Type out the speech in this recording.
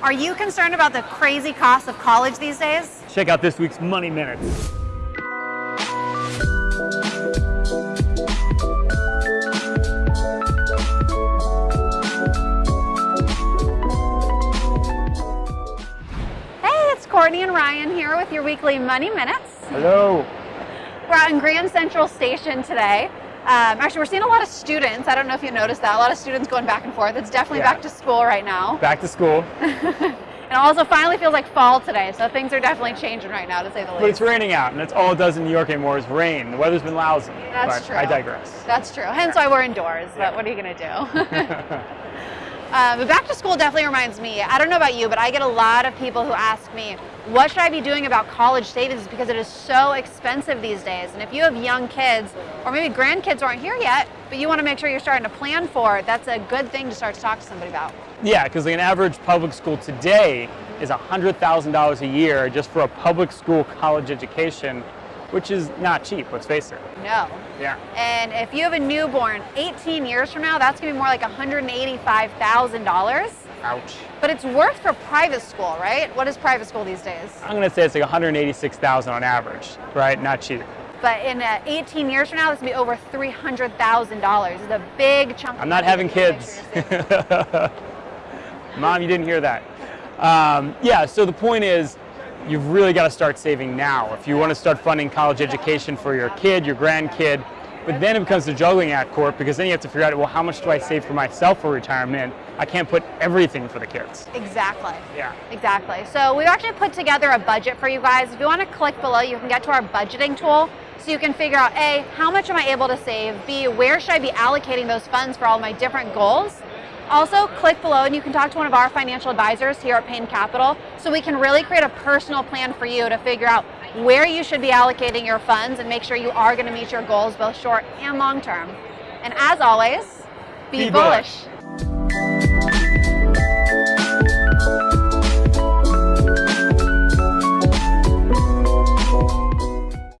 Are you concerned about the crazy cost of college these days? Check out this week's Money Minutes. Hey, it's Courtney and Ryan here with your weekly Money Minutes. Hello. We're out in Grand Central Station today. Um, actually, we're seeing a lot of students. I don't know if you noticed that. A lot of students going back and forth. It's definitely Yeah. back to school right now. Back to school. And also finally feels like fall today, so things are definitely changing right now, to say the But it's raining out, and that's all it does in New York anymore is rain. The weather's been lousy. That's true. I digress. That's true. Hence why we're indoors, Yeah. but what are you going to do? Uh, but back to school definitely reminds me. I don't know about you, but I get a lot of people who ask me, what should I be doing about college savings? Because it is so expensive these days. And if you have young kids, or maybe grandkids aren't here yet, but you want to make sure you're starting to plan for it, that's a good thing to start to talk to somebody about. Yeah, because like an average public school today is $100,000 a year just for a public school college education, which is not cheap, let's face it. No. Yeah. And if you have a newborn 18 years from now, that's going to be more like $185,000. Ouch. But it's worth for private school, right? What is private school these days? I'm gonna say it's like 186,000 on average, right? Not cheap. But in uh, 18 years from now, this will be over $300,000. It's a big chunk. I'm not having kids. Mom, you didn't hear that. Um, yeah, so the point is, you've really got to start saving now. If you want to start funding college education for your kid, your grandkid, but then it becomes the juggling act, Court, because then you have to figure out, well, how much do I save for myself for retirement? I can't put everything for the kids. Exactly. Yeah. Exactly. So we actually put together a budget for you guys. If you want to click below, you can get to our budgeting tool so you can figure out A, how much am I able to save? B, where should I be allocating those funds for all my different goals? Also, click below and you can talk to one of our financial advisors here at Payne Capital so we can really create a personal plan for you to figure out where you should be allocating your funds and make sure you are going to meet your goals both short and long term. And as always, be, Be bullish. bullish.